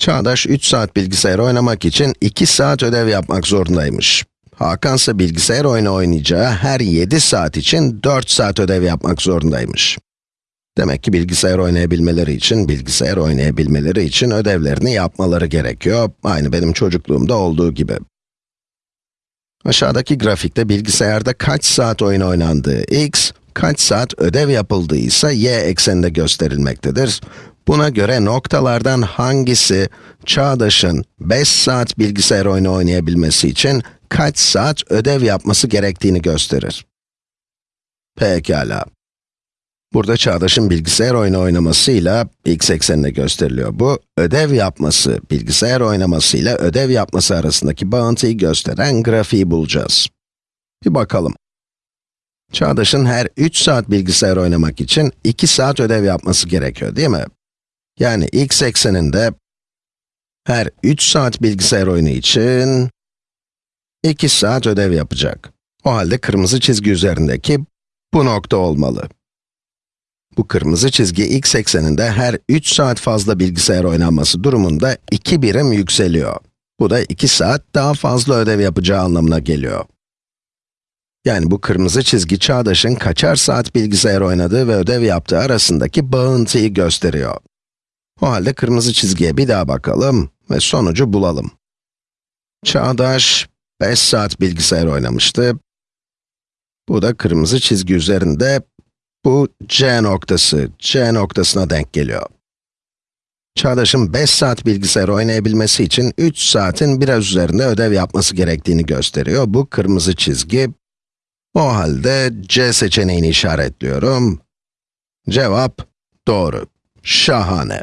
Çağdaş 3 saat bilgisayar oynamak için 2 saat ödev yapmak zorundaymış. Hakan ise bilgisayar oyunu oynayacağı her 7 saat için 4 saat ödev yapmak zorundaymış. Demek ki bilgisayar oynayabilmeleri için, bilgisayar oynayabilmeleri için ödevlerini yapmaları gerekiyor. Aynı benim çocukluğumda olduğu gibi. Aşağıdaki grafikte bilgisayarda kaç saat oyun oynandığı x, kaç saat ödev yapıldığı ise y ekseninde gösterilmektedir. Buna göre noktalardan hangisi çağdaşın 5 saat bilgisayar oyunu oynayabilmesi için kaç saat ödev yapması gerektiğini gösterir. Pekala. Burada çağdaşın bilgisayar oyunu oynamasıyla x eksenine gösteriliyor. Bu, ödev yapması, bilgisayar oynamasıyla ödev yapması arasındaki bağıntıyı gösteren grafiği bulacağız. Bir bakalım. Çağdaşın her 3 saat bilgisayar oynamak için 2 saat ödev yapması gerekiyor, değil mi? Yani x ekseninde her 3 saat bilgisayar oyunu için 2 saat ödev yapacak. O halde kırmızı çizgi üzerindeki bu nokta olmalı. Bu kırmızı çizgi x ekseninde her 3 saat fazla bilgisayar oynanması durumunda 2 birim yükseliyor. Bu da 2 saat daha fazla ödev yapacağı anlamına geliyor. Yani bu kırmızı çizgi çağdaşın kaçar saat bilgisayar oynadığı ve ödev yaptığı arasındaki bağıntıyı gösteriyor. O halde kırmızı çizgiye bir daha bakalım ve sonucu bulalım. Çağdaş 5 saat bilgisayar oynamıştı. Bu da kırmızı çizgi üzerinde bu C noktası, C noktasına denk geliyor. Çağdaş'ın 5 saat bilgisayar oynayabilmesi için 3 saatin biraz üzerinde ödev yapması gerektiğini gösteriyor. Bu kırmızı çizgi. O halde C seçeneğini işaretliyorum. Cevap doğru. Şahane.